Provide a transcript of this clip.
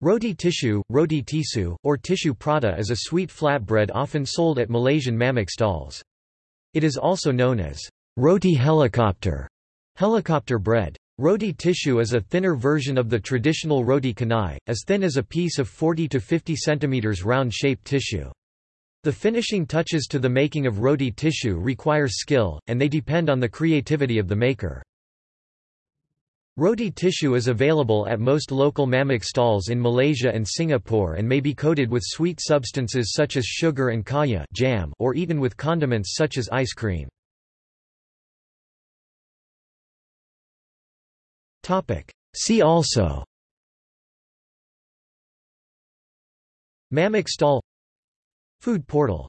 Roti tissue, roti tisu, or tissue prata is a sweet flatbread often sold at Malaysian mamak stalls. It is also known as roti helicopter, helicopter bread. Roti tissue is a thinner version of the traditional roti canai, as thin as a piece of 40 to 50 cm round-shaped tissue. The finishing touches to the making of roti tissue require skill, and they depend on the creativity of the maker. Roti tissue is available at most local mamak stalls in Malaysia and Singapore and may be coated with sweet substances such as sugar and kaya jam or eaten with condiments such as ice cream. See also Mamak stall Food portal